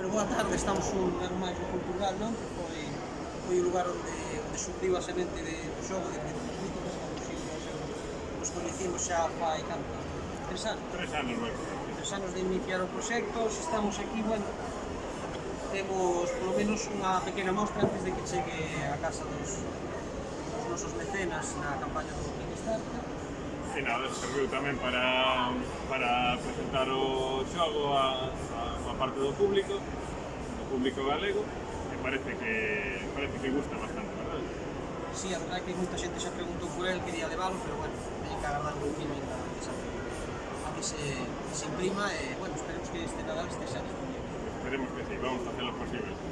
Bueno, boa tarde, estamos un ano máis no Cultural, non? Que foi, foi o lugar onde, onde surdiu a semente de, do xogo de Pedro Rito, que nos conhecimos xa fai canto? Tres anos? Tres anos, bueno. Tres anos de iniciar o proxecto, estamos aquí, bueno, temos polo menos unha pequena mostra antes de que chegue a casa dos, dos nosos mecenas na campaña do Kickstarter. E nada, serviu tamén para presentar o xogo a, a unha parte do público, do público galego, e parece que parece que gusta bastante, verdad? Sí, a verdade é que moita xente xa preguntou por el, quería balo, pero bueno, teñen que agardar un pouquinho ainda a que se, que se imprima e, bueno, esperemos que este Nadal este xa disponible. Esperemos que sí, vamos a hacer lo posible.